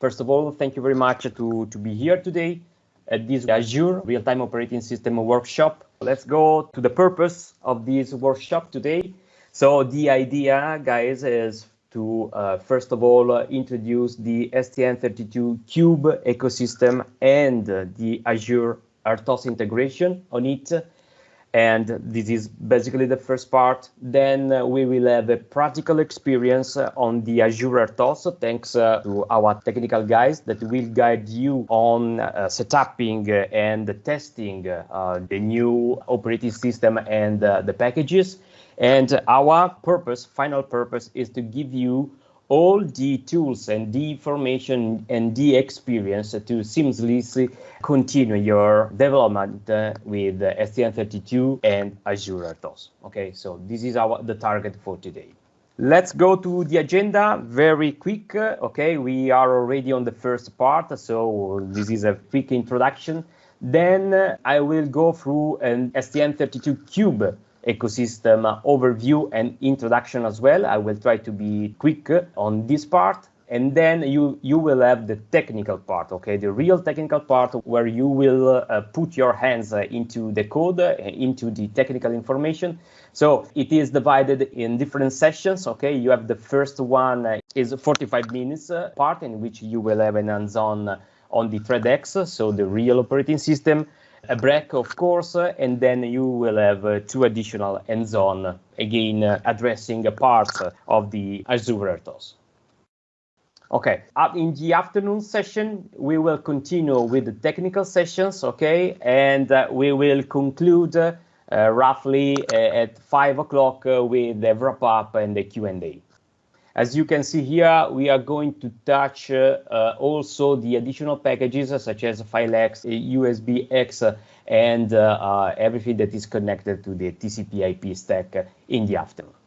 First of all, thank you very much to, to be here today at this Azure Real-Time Operating System workshop. Let's go to the purpose of this workshop today. So the idea, guys, is to uh, first of all uh, introduce the STM32Cube ecosystem and uh, the Azure RTOS integration on it and this is basically the first part. Then uh, we will have a practical experience uh, on the Azure RTOS, thanks uh, to our technical guys that will guide you on uh, setuping and testing uh, the new operating system and uh, the packages. And our purpose, final purpose, is to give you all the tools and the information and the experience to seamlessly continue your development uh, with STM32 and Azure RTOS. Okay, so this is our the target for today. Let's go to the agenda very quick. Okay, we are already on the first part, so this is a quick introduction. Then I will go through an STM32 Cube ecosystem overview and introduction as well. I will try to be quick on this part. And then you, you will have the technical part, okay, the real technical part where you will uh, put your hands uh, into the code, uh, into the technical information. So it is divided in different sessions, okay. You have the first one uh, is 45 minutes uh, part in which you will have an hands-on on the ThreadX, so the real operating system a break, of course, and then you will have uh, two additional hands-on, again, uh, addressing a part of the Azure RTOS. Okay, in the afternoon session, we will continue with the technical sessions, okay, and uh, we will conclude uh, roughly uh, at 5 o'clock uh, with the wrap-up and the Q&A. As you can see here, we are going to touch uh, also the additional packages such as FileX, USBX, and uh, uh, everything that is connected to the TCP IP stack in the afternoon.